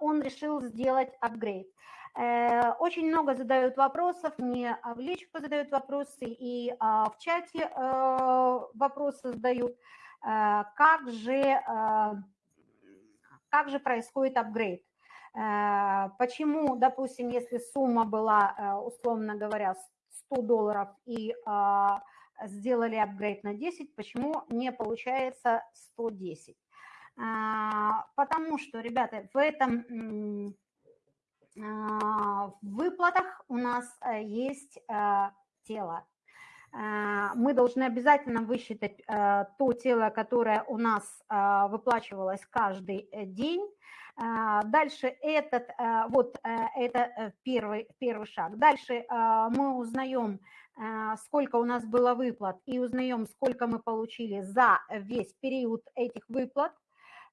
он решил сделать апгрейд. Э, очень много задают вопросов, мне в личку задают вопросы и в чате э, вопросы задают. Как же как же происходит апгрейд. Э, почему, допустим, если сумма была, э, условно говоря, 100 долларов и а, сделали апгрейд на 10, почему не получается 110? Э, потому что, ребята, в этом в выплатах у нас есть тело. Мы должны обязательно высчитать то тело, которое у нас выплачивалось каждый день. Дальше этот, вот это первый, первый шаг. Дальше мы узнаем, сколько у нас было выплат и узнаем, сколько мы получили за весь период этих выплат.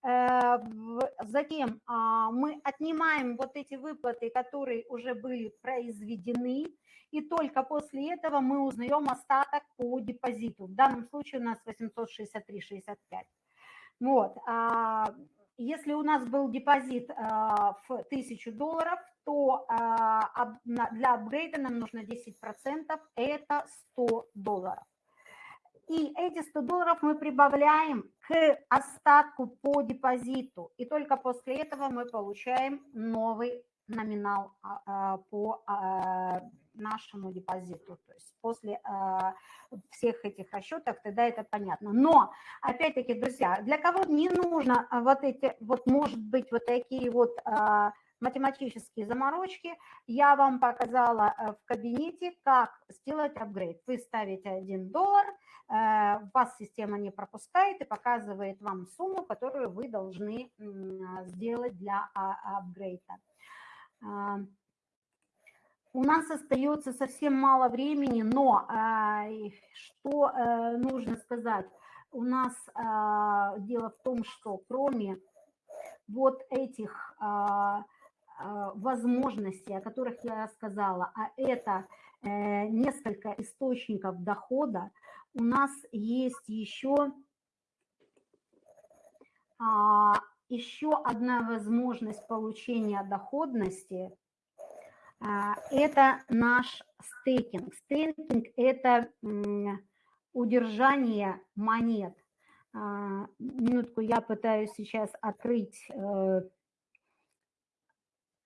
Э, затем мы отнимаем вот эти выплаты, которые уже были произведены, и только после этого мы узнаем остаток по депозиту. В данном случае у нас 863,65. Вот. А если у нас был депозит а, в 1000 долларов, то а, для апгрейда нам нужно 10%, это 100 долларов. И эти 100 долларов мы прибавляем к остатку по депозиту. И только после этого мы получаем новый номинал по нашему депозиту. То есть после всех этих расчетов тогда это понятно. Но, опять-таки, друзья, для кого не нужно вот эти, вот может быть вот такие вот математические заморочки, я вам показала в кабинете, как сделать апгрейд. Вы ставите 1 доллар, вас система не пропускает и показывает вам сумму, которую вы должны сделать для а, апгрейда. У нас остается совсем мало времени, но а, что э, нужно сказать? У нас а, дело в том, что кроме вот этих а, возможностей, о которых я сказала, а это э, несколько источников дохода, у нас есть еще, еще одна возможность получения доходности – а, это наш стейкинг. Стейкинг – это удержание монет. А, минутку, я пытаюсь сейчас открыть, э,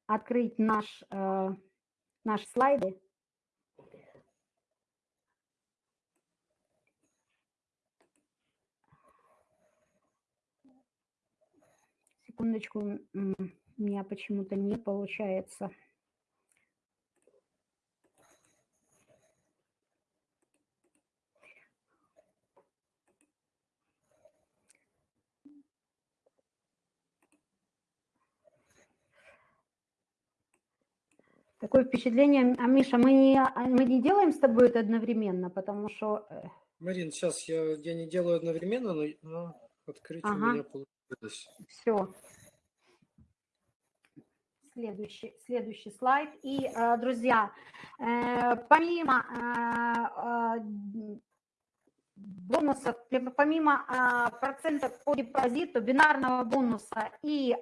открыть наш, э, наши слайды. Секундочку, у меня почему-то не получается. Такое впечатление, а Миша, мы не, а, мы не делаем с тобой это одновременно, потому что... Э, Марин, сейчас я, я не делаю одновременно, но, но открыть ага. у меня получилось. Все. Следующий, следующий слайд. И, э, друзья, э, помимо бонусов, помимо процентов по депозиту, бинарного бонуса и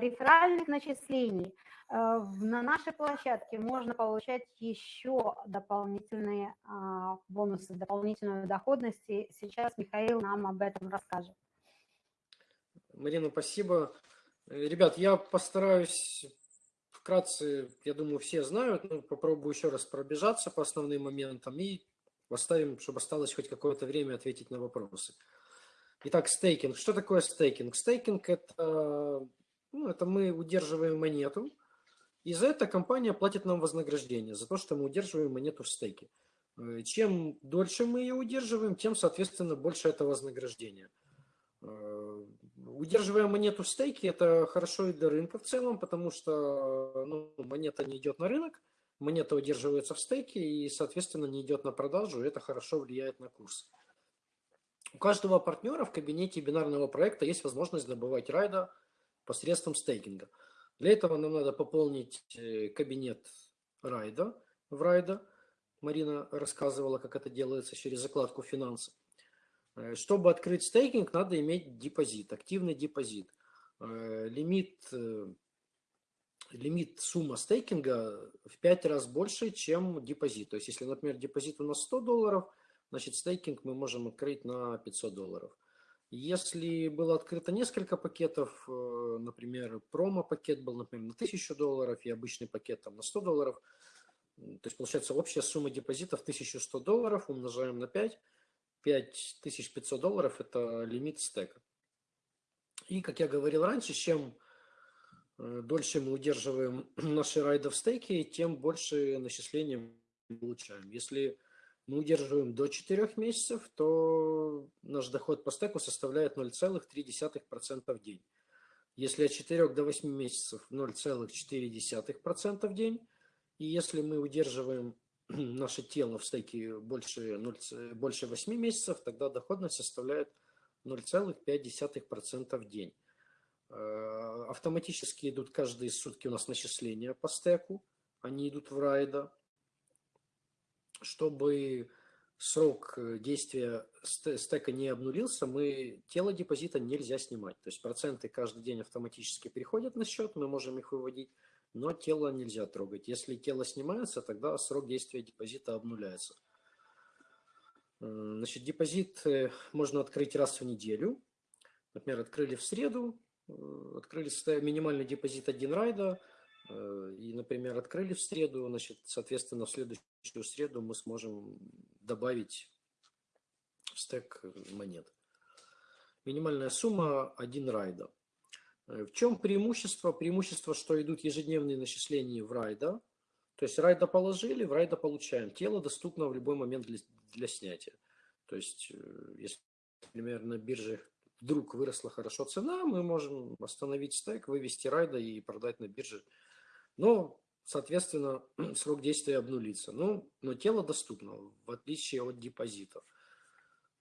реферальных начислений, Э, на нашей площадке можно получать еще дополнительные бонусы, дополнительную доходность. И сейчас Михаил нам об этом расскажет. Марина, спасибо. Э, ребят, я постараюсь вкратце, я думаю, все знают, но попробую еще раз пробежаться по основным моментам и оставим, чтобы осталось хоть какое-то время ответить на вопросы. Итак, стейкинг. Что такое стейкинг? Стейкинг – это, ну, это мы удерживаем монету, и за это компания платит нам вознаграждение, за то, что мы удерживаем монету в стейке. Э, чем дольше мы ее удерживаем, тем, соответственно, больше это вознаграждение. Удерживая монету в стейке, это хорошо и для рынка в целом, потому что ну, монета не идет на рынок, монета удерживается в стейке и, соответственно, не идет на продажу, и это хорошо влияет на курс. У каждого партнера в кабинете бинарного проекта есть возможность добывать райда посредством стейкинга – для этого нам надо пополнить э, кабинет райда в райда. Марина рассказывала, как это делается через закладку финансы. Э, чтобы открыть стейкинг, надо иметь депозит, активный депозит. Э, лимит, лимит сумма стейкинга в 5 раз больше, чем депозит. То есть, если, например, депозит у нас 100 долларов, значит, стейкинг мы можем открыть на 500 долларов. Если было открыто несколько пакетов, э, например, промо-пакет был, например, на 1000 долларов и обычный пакет там на 100 долларов, то есть получается общая сумма депозитов 1100 долларов умножаем на 5, 5500 долларов – это лимит стека. И, как я говорил раньше, чем э, дольше мы удерживаем *clears throat* наши райды в стейке, тем больше начисления мы получаем. Если мы удерживаем до 4 месяцев, то наш доход по стеку составляет 0,3% в день. Если от 4 до 8 месяцев 0,4% в день. И если мы удерживаем *clears throat* наше тело в стейке больше, 0, больше 8 месяцев, тогда доходность составляет 0,5% в день. Э, автоматически идут каждые сутки у нас начисления по стеку. Они идут в райда чтобы срок э, действия стека не обнулился, мы тело депозита нельзя снимать. То есть проценты каждый день автоматически переходят на счет, мы можем их выводить, но тело нельзя трогать. Если тело снимается, тогда срок действия депозита обнуляется. Значит, депозит э, можно открыть раз в неделю. Например, открыли в среду, э, открыли минимальный депозит один райда – Э, и, например, открыли в среду, значит, соответственно, в следующую среду мы сможем добавить в стек монет. Минимальная сумма 1 райда. Э, в чем преимущество? Преимущество, что идут ежедневные начисления в райда. То есть райда положили, в райда получаем. Тело доступно в любой момент для, для снятия. То есть, э, если, например, на бирже вдруг выросла хорошо цена, мы можем остановить стек, вывести райда и продать на бирже но, соответственно, *clears throat* срок действия обнулится. Но, но тело доступно, в отличие от депозита.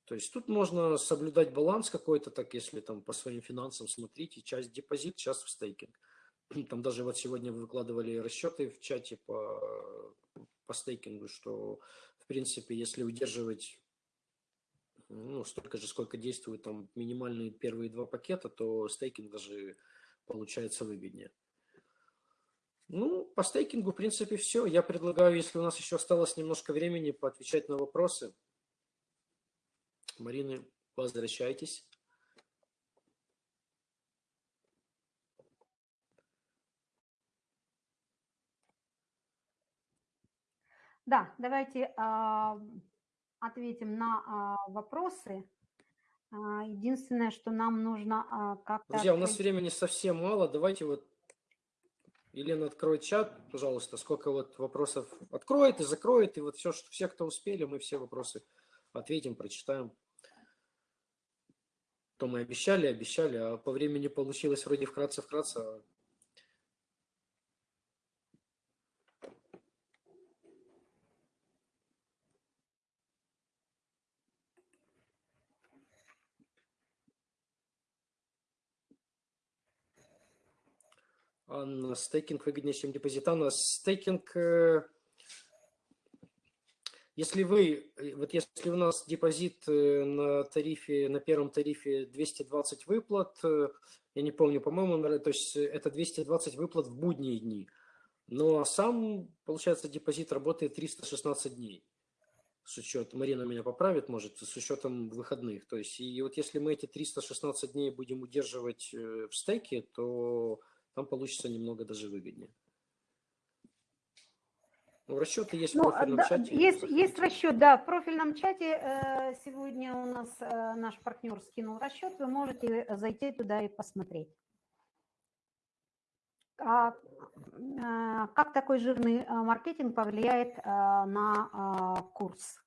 То есть тут можно соблюдать баланс какой-то, так если там по своим финансам смотрите, часть депозит, часть в стейкинг. *clears throat* Там даже вот сегодня выкладывали расчеты в чате по, по стейкингу, что в принципе, если удерживать ну, столько же, сколько действуют там минимальные первые два пакета, то стейкинг даже получается выгоднее. Ну, по стейкингу, в принципе, все. Я предлагаю, если у нас еще осталось немножко времени, поотвечать на вопросы. Марина, возвращайтесь. Да, давайте э, ответим на э, вопросы. А, единственное, что нам нужно а, как-то... Друзья, у нас времени совсем мало. Давайте вот Елена откроет чат, пожалуйста, сколько вот вопросов откроет и закроет, и вот все, что все, кто успели, мы все вопросы ответим, прочитаем. То мы обещали, обещали, а по времени получилось вроде вкратце-вкратце, а Анна, стейкинг выгоднее, чем депозит. Анна, стейкинг, э, если вы, э, вот если у нас депозит э, на тарифе, на первом тарифе 220 выплат, я не помню, по-моему, то есть это 220 выплат в будние дни, но сам, получается, депозит работает 316 дней с учетом, Марина меня поправит, может, с учетом выходных. То есть, и вот если мы эти 316 дней будем удерживать в стейке, то там получится немного даже выгоднее. Ну, расчеты есть ну, в профильном да, чате. Есть, есть расчет, да, в профильном чате э, сегодня у нас э, наш партнер скинул расчет, вы можете зайти туда и посмотреть. А, э, как такой жирный маркетинг повлияет на курс?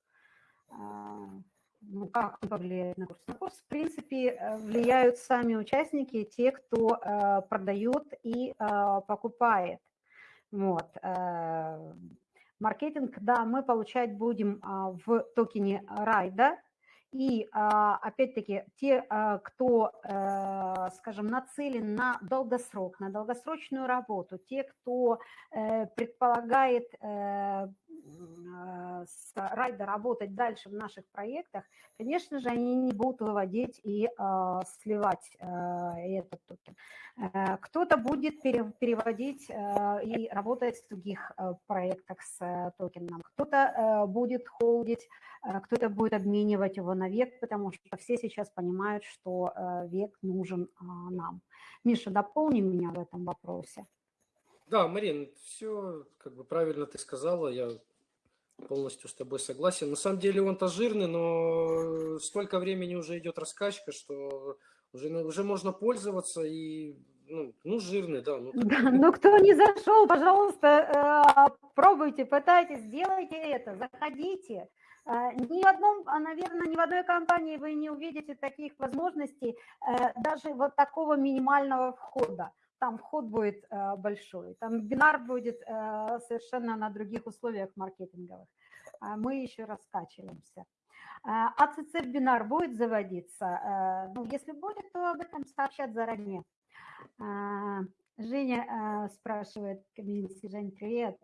ну, как он повлияет на курс? На курс, в принципе, влияют сами участники, те, кто э, продает и э, покупает. Вот. Э, маркетинг, да, мы получать будем э, в токене райда, и а, опять-таки те, а, кто, э, скажем, нацелен на долгосрок, на долгосрочную работу, те, кто э, предполагает э, с Райда работать дальше в наших проектах, конечно же, они не будут выводить и сливать этот токен. Кто-то будет переводить и работать в других проектах с токеном, кто-то будет холдить, кто-то будет обменивать его на век, потому что все сейчас понимают, что э, век нужен нам. Миша, дополни меня в этом вопросе. Да, Марин, все как бы правильно ты сказала, я полностью с тобой согласен. На самом деле он-то жирный, но столько времени уже идет раскачка, что уже, уже можно пользоваться и ну, ну жирный, да. Ну, да, ну кто не зашел, пожалуйста, э, пробуйте, пытайтесь, сделайте это, заходите. А, ни в одном, а, наверное, ни в одной компании вы не увидите таких возможностей, э, даже вот такого минимального входа. Там вход будет э, большой, там бинар будет э, совершенно на других условиях маркетинговых. А мы еще раскачиваемся. АЦЦ бинар будет заводиться? Ну, если будет, то об этом сообщат заранее. Женя спрашивает, комьюнити, Жень, привет.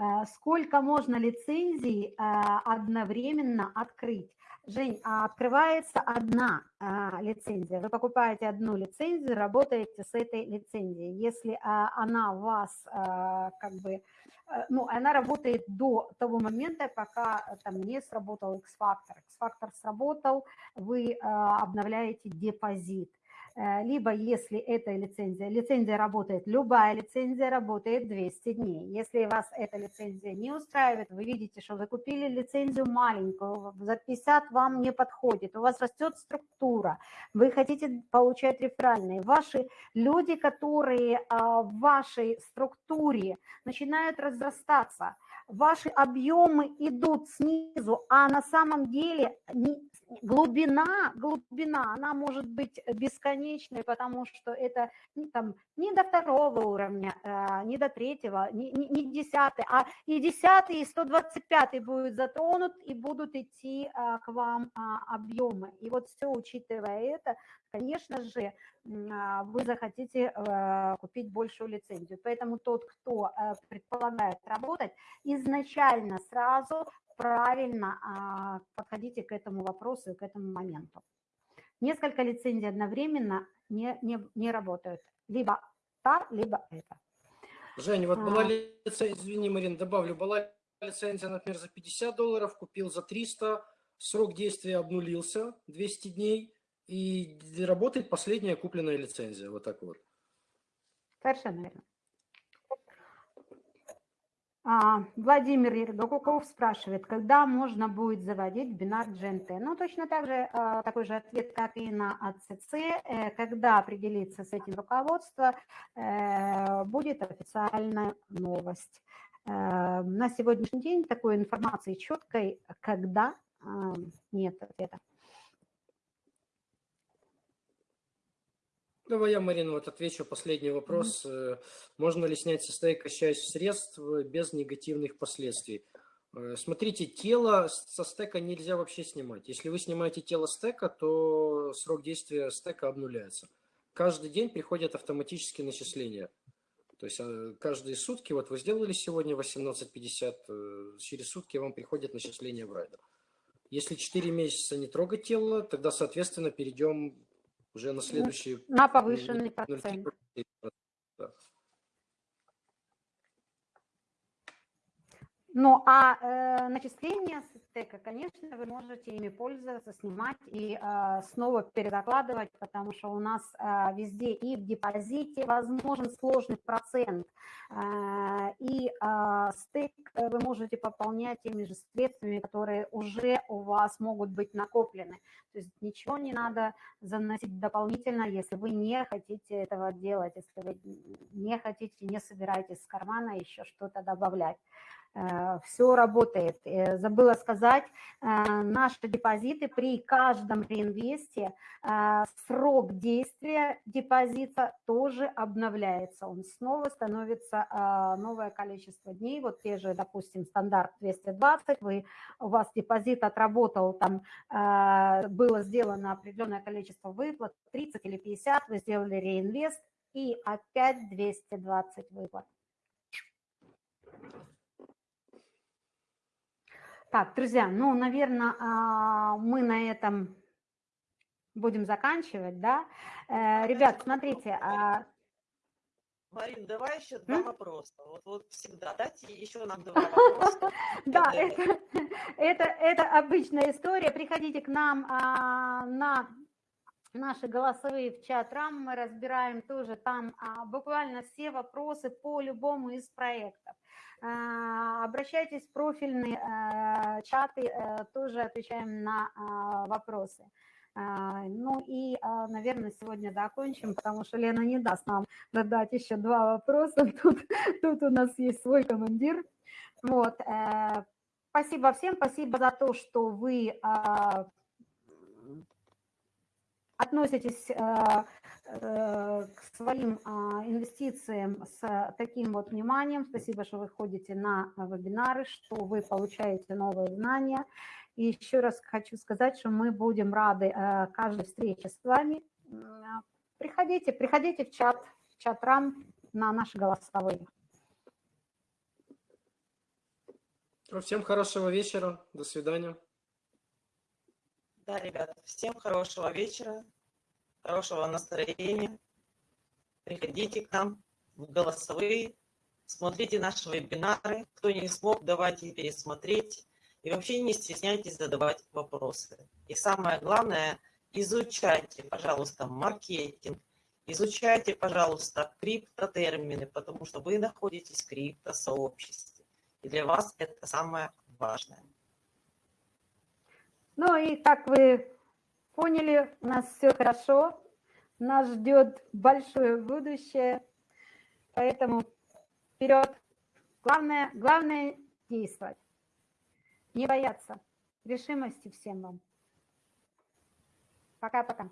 Э, сколько можно лицензий э, одновременно открыть? Жень, а открывается одна а, лицензия. Вы покупаете одну лицензию, работаете с этой лицензией. Если она вас как бы, ну, она работает до того момента, пока там не сработал X-фактор. X-фактор сработал, вы обновляете депозит. Э, либо если эта лицензия, лицензия работает, любая лицензия работает 200 дней. Если вас эта лицензия не устраивает, вы видите, что вы купили лицензию маленькую, за 50 вам не подходит, у вас растет структура, вы хотите получать реферальные, ваши люди, которые а, в вашей структуре начинают разрастаться, ваши объемы идут снизу, а на самом деле глубина, глубина, она может быть бесконечной, потому что это там, не до второго уровня, э, не до третьего, не, не, не десятый, а и десятый, и 125 будет затронут, и будут идти э, к вам а, объемы. И вот все, учитывая это, конечно же, а, вы захотите э, купить большую лицензию. Поэтому тот, кто предполагает работать, изначально сразу правильно а, подходите к этому вопросу и к этому моменту. Несколько лицензий одновременно не, не, не работают. Либо та, либо это. Женя, вот была а. лицензия, извини, Марин, добавлю, была лицензия, например, за 50 долларов, купил за 300, срок действия обнулился 200 дней, и работает последняя купленная лицензия, вот так вот. Совершенно верно. А, Владимир Ергокуков спрашивает, когда можно будет заводить бинар GNT? Ну, точно так же, а, такой же ответ, как и на АЦЦ. Э, когда определится с этим руководство, э, будет официальная новость. Э, на сегодняшний день такой информации четкой, когда, нет ответа. Давай я, Марина, вот отвечу последний вопрос. Mm-hmm. Можно ли снять со стейка часть средств без негативных последствий? Э, смотрите, тело со стека нельзя вообще снимать. Если вы снимаете тело стека, то срок действия стека обнуляется. Каждый день приходят автоматические начисления. То есть каждые сутки, вот вы сделали сегодня 18.50, через сутки вам приходят начисления в райдер. Если 4 месяца не трогать тело, тогда, соответственно, перейдем уже на следующий... На повышенный процент. Ну, а э, начисления с стека, конечно, вы можете ими пользоваться, снимать и э, снова передокладывать, потому что у нас э, везде и в депозите возможен сложный процент, э, и э, стек вы можете пополнять теми же средствами, которые уже у вас могут быть накоплены. То есть ничего не надо заносить дополнительно, если вы не хотите этого делать, если вы не хотите, не собираетесь с кармана еще что-то добавлять. Э, все работает. Э, забыла сказать, э, наши депозиты при каждом реинвесте срок действия депозита тоже обновляется. Он снова становится новое количество дней. Вот те же, допустим, стандарт 220, вы, у вас депозит отработал, там было сделано определенное количество выплат, 30 или 50, вы сделали реинвест, и опять 220 выплат. Так, друзья, ну, наверное, а, мы на этом будем заканчивать, да? Э, ребят, смотрите. А Марин, давай еще два М? вопроса. Вот, вот всегда дайте еще нам два вопроса. *laughs* Да, это, обычная история. Приходите к нам а, на наши голосовые в чат рам, мы разбираем тоже там буквально все вопросы по любому из проектов. А, обращайтесь в профильные а, чаты, а, тоже отвечаем на а, вопросы. Ну и, наверное, сегодня закончим, потому что Лена не даст нам задать еще два вопроса. *laughs* Тут, тут у нас есть свой командир. Вот. Э, спасибо всем, спасибо за то, что вы относитесь э, э, к своим а, инвестициям с таким вот вниманием. Спасибо, что вы ходите на вебинары, что вы получаете новые знания. И еще раз хочу сказать, что мы будем рады э, каждой встрече с вами. Приходите, приходите в чат, в чат рам на наши голосовые. Всем хорошего вечера. До свидания. Да, ребята, всем хорошего вечера, хорошего настроения. Приходите к нам в голосовые, смотрите наши вебинары. Кто не смог, давайте пересмотреть. И вообще не стесняйтесь задавать вопросы. И самое главное, изучайте, пожалуйста, маркетинг, изучайте, пожалуйста, криптотермины, потому что вы находитесь в криптосообществе. И для вас это самое важное. Ну и как вы поняли, у нас все хорошо, нас ждет большое будущее, поэтому вперед. Главное, главное действовать, не бояться. Решимости всем вам. Пока-пока.